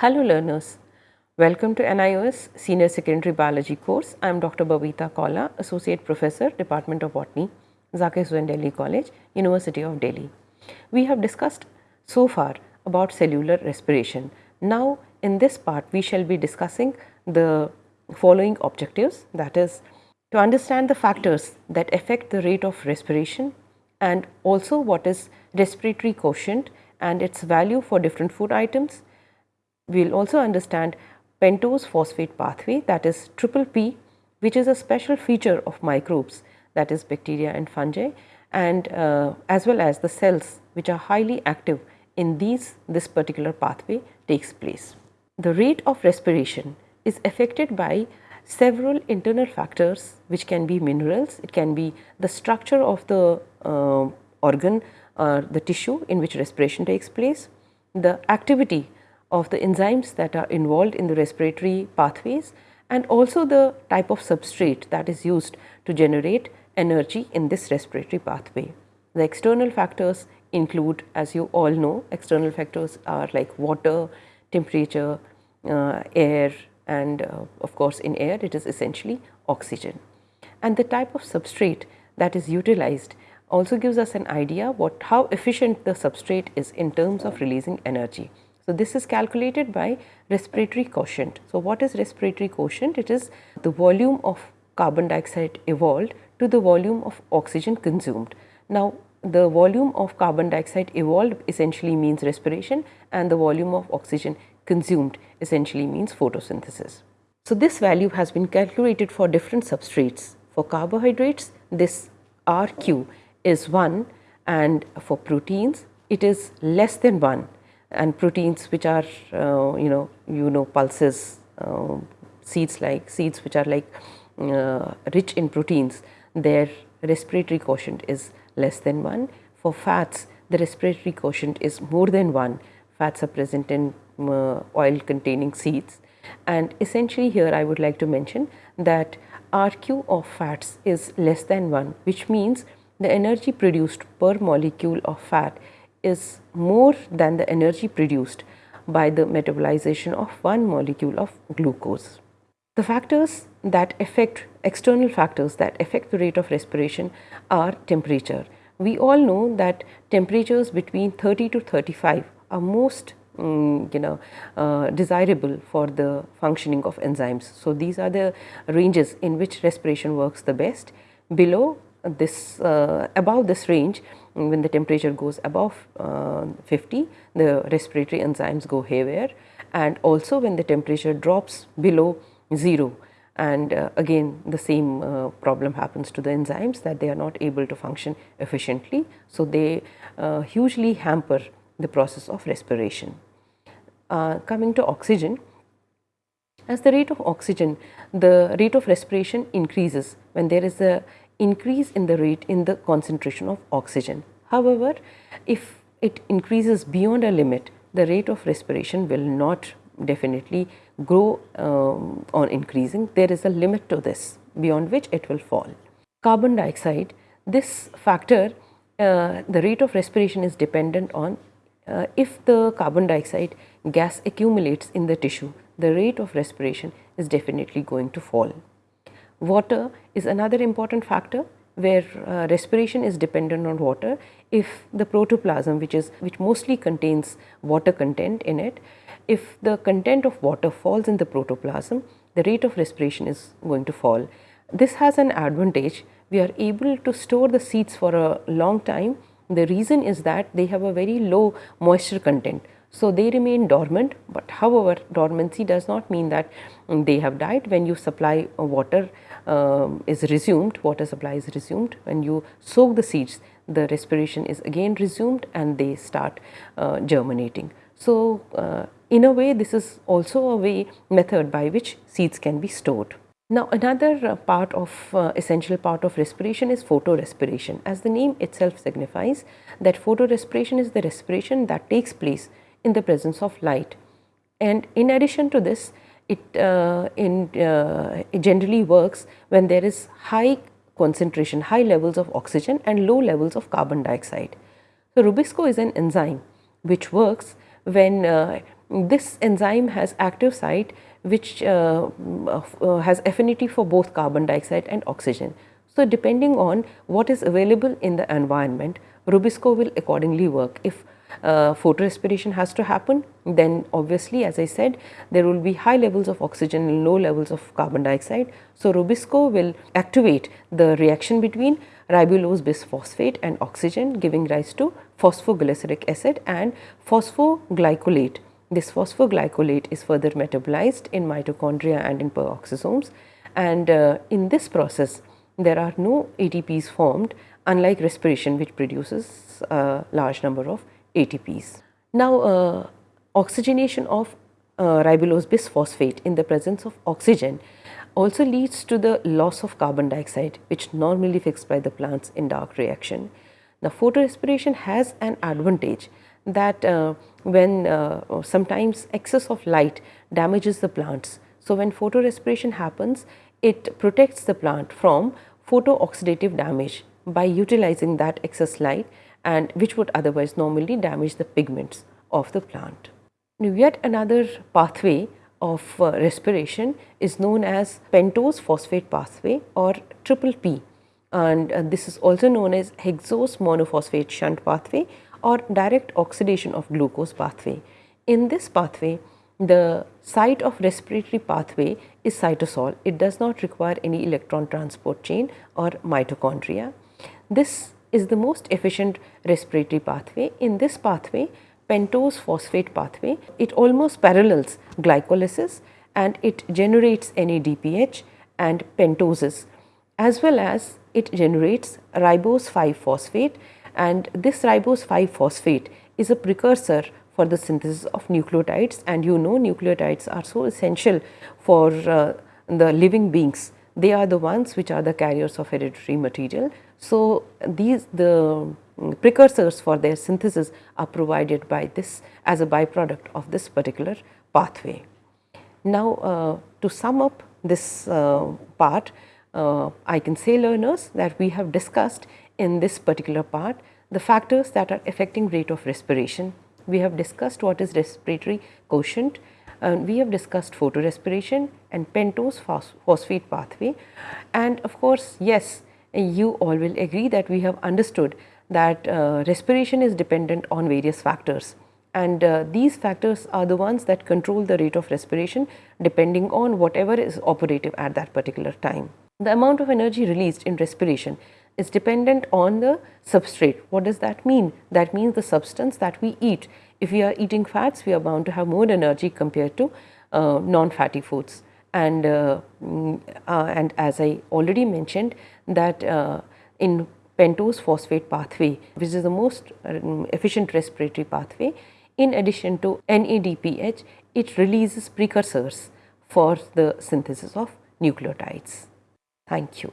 Hello learners, welcome to NIOS Senior Secondary Biology course. I am Dr. Babita Kaula, Associate Professor, Department of Botany, Zakir Husain Delhi College, University of Delhi. We have discussed so far about cellular respiration. Now in this part we shall be discussing the following objectives that is to understand the factors that affect the rate of respiration and also what is respiratory quotient and its value for different food items we will also understand pentose phosphate pathway that is triple P which is a special feature of microbes that is bacteria and fungi and uh, as well as the cells which are highly active in these this particular pathway takes place. The rate of respiration is affected by several internal factors which can be minerals, it can be the structure of the uh, organ or the tissue in which respiration takes place, the activity of the enzymes that are involved in the respiratory pathways and also the type of substrate that is used to generate energy in this respiratory pathway. The external factors include as you all know external factors are like water, temperature, uh, air and uh, of course in air it is essentially oxygen. And the type of substrate that is utilized also gives us an idea what how efficient the substrate is in terms of releasing energy. So, this is calculated by respiratory quotient. So, what is respiratory quotient? It is the volume of carbon dioxide evolved to the volume of oxygen consumed. Now, the volume of carbon dioxide evolved essentially means respiration and the volume of oxygen consumed essentially means photosynthesis. So, this value has been calculated for different substrates. For carbohydrates, this RQ is 1 and for proteins, it is less than 1 and proteins which are uh, you know you know pulses uh, seeds like seeds which are like uh, rich in proteins their respiratory quotient is less than 1 for fats the respiratory quotient is more than 1 fats are present in uh, oil containing seeds. And essentially here I would like to mention that RQ of fats is less than 1 which means the energy produced per molecule of fat is more than the energy produced by the metabolization of one molecule of glucose. The factors that affect external factors that affect the rate of respiration are temperature. We all know that temperatures between 30 to 35 are most um, you know uh, desirable for the functioning of enzymes. So, these are the ranges in which respiration works the best. Below this uh, above this range when the temperature goes above uh, 50 the respiratory enzymes go haywire and also when the temperature drops below 0 and uh, again the same uh, problem happens to the enzymes that they are not able to function efficiently. So, they uh, hugely hamper the process of respiration. Uh, coming to oxygen, as the rate of oxygen, the rate of respiration increases when there is a increase in the rate in the concentration of oxygen. However, if it increases beyond a limit, the rate of respiration will not definitely grow um, on increasing. There is a limit to this beyond which it will fall. Carbon dioxide, this factor, uh, the rate of respiration is dependent on uh, if the carbon dioxide gas accumulates in the tissue, the rate of respiration is definitely going to fall. Water is another important factor where uh, respiration is dependent on water. If the protoplasm which is which mostly contains water content in it if the content of water falls in the protoplasm the rate of respiration is going to fall. This has an advantage. We are able to store the seeds for a long time. The reason is that they have a very low moisture content so, they remain dormant, but however, dormancy does not mean that they have died. When you supply water um, is resumed, water supply is resumed, when you soak the seeds, the respiration is again resumed and they start uh, germinating. So, uh, in a way this is also a way method by which seeds can be stored. Now, another uh, part of uh, essential part of respiration is photorespiration. As the name itself signifies that photorespiration is the respiration that takes place in the presence of light. And in addition to this, it, uh, in, uh, it generally works when there is high concentration, high levels of oxygen and low levels of carbon dioxide. So, Rubisco is an enzyme which works when uh, this enzyme has active site which uh, uh, has affinity for both carbon dioxide and oxygen. So, depending on what is available in the environment, Rubisco will accordingly work. If uh, photorespiration has to happen, then obviously as I said there will be high levels of oxygen and low levels of carbon dioxide. So, Rubisco will activate the reaction between ribulose bisphosphate and oxygen giving rise to phosphoglyceric acid and phosphoglycolate. This phosphoglycolate is further metabolized in mitochondria and in peroxisomes and uh, in this process there are no ATPs formed unlike respiration which produces a large number of ATPs. Now, uh, oxygenation of uh, ribulose bisphosphate in the presence of oxygen also leads to the loss of carbon dioxide which normally fixed by the plants in dark reaction. Now, photorespiration has an advantage that uh, when uh, sometimes excess of light damages the plants. So, when photorespiration happens, it protects the plant from photooxidative damage by utilizing that excess light and which would otherwise normally damage the pigments of the plant. Now, yet another pathway of uh, respiration is known as pentose phosphate pathway or triple P and uh, this is also known as hexose monophosphate shunt pathway or direct oxidation of glucose pathway. In this pathway the site of respiratory pathway is cytosol. It does not require any electron transport chain or mitochondria. This is the most efficient respiratory pathway. In this pathway, pentose phosphate pathway, it almost parallels glycolysis and it generates NADPH and pentoses as well as it generates ribose 5 phosphate and this ribose 5 phosphate is a precursor for the synthesis of nucleotides and you know nucleotides are so essential for uh, the living beings. They are the ones which are the carriers of hereditary material. So, these the precursors for their synthesis are provided by this as a byproduct of this particular pathway. Now, uh, to sum up this uh, part, uh, I can say learners that we have discussed in this particular part the factors that are affecting rate of respiration, we have discussed what is respiratory quotient, uh, we have discussed photorespiration and pentose phosphate pathway and of course, yes you all will agree that we have understood that uh, respiration is dependent on various factors and uh, these factors are the ones that control the rate of respiration depending on whatever is operative at that particular time. The amount of energy released in respiration is dependent on the substrate. What does that mean? That means the substance that we eat. If we are eating fats, we are bound to have more energy compared to uh, non-fatty foods. And, uh, mm, uh, and as I already mentioned that uh, in pentose phosphate pathway, which is the most um, efficient respiratory pathway, in addition to NADPH, it releases precursors for the synthesis of nucleotides. Thank you.